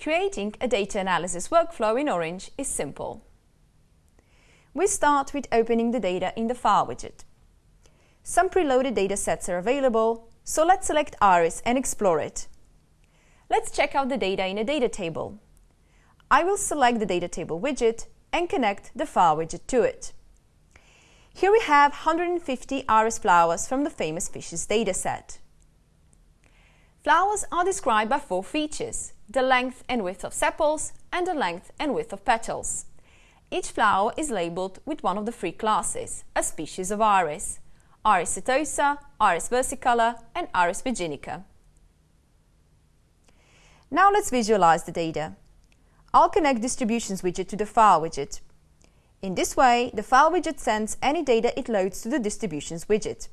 Creating a data analysis workflow in Orange is simple. We start with opening the data in the File widget. Some preloaded datasets are available, so let's select Iris and explore it. Let's check out the data in a data table. I will select the data table widget and connect the File widget to it. Here we have 150 iris flowers from the famous Fisher's dataset. Flowers are described by four features, the length and width of sepals and the length and width of petals. Each flower is labeled with one of the three classes, a species of iris, Iris setosa, Iris versicolor and Iris virginica. Now let's visualize the data. I'll connect Distributions widget to the File widget. In this way, the File widget sends any data it loads to the Distributions widget.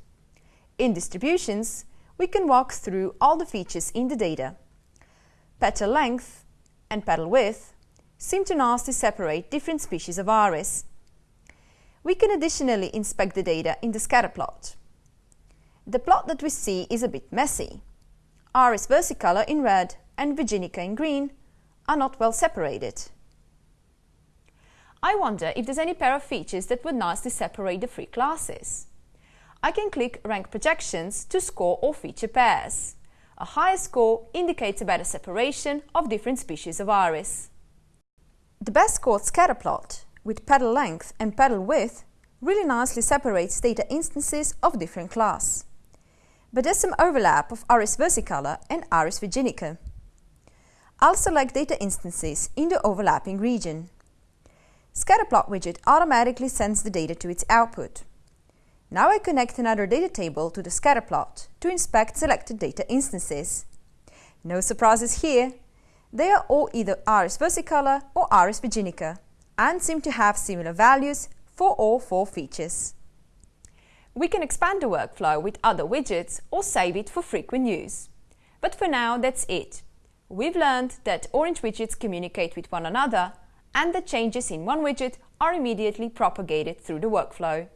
In Distributions, we can walk through all the features in the data. Petal length and petal width seem to nicely separate different species of iris. We can additionally inspect the data in the scatter plot. The plot that we see is a bit messy. Iris versicolor in red and Virginica in green are not well separated. I wonder if there's any pair of features that would nicely separate the three classes. I can click Rank Projections to score all feature pairs. A higher score indicates a better separation of different species of iris. The best scored scatter plot, with petal length and petal width, really nicely separates data instances of different class. But there's some overlap of Iris versicolor and Iris virginica. I'll select data instances in the overlapping region. Scatterplot widget automatically sends the data to its output. Now I connect another data table to the scatterplot to inspect selected data instances. No surprises here. They are all either Iris versicolor or Iris virginica and seem to have similar values for all four features. We can expand the workflow with other widgets or save it for frequent use. But for now, that's it. We've learned that Orange widgets communicate with one another and that changes in one widget are immediately propagated through the workflow.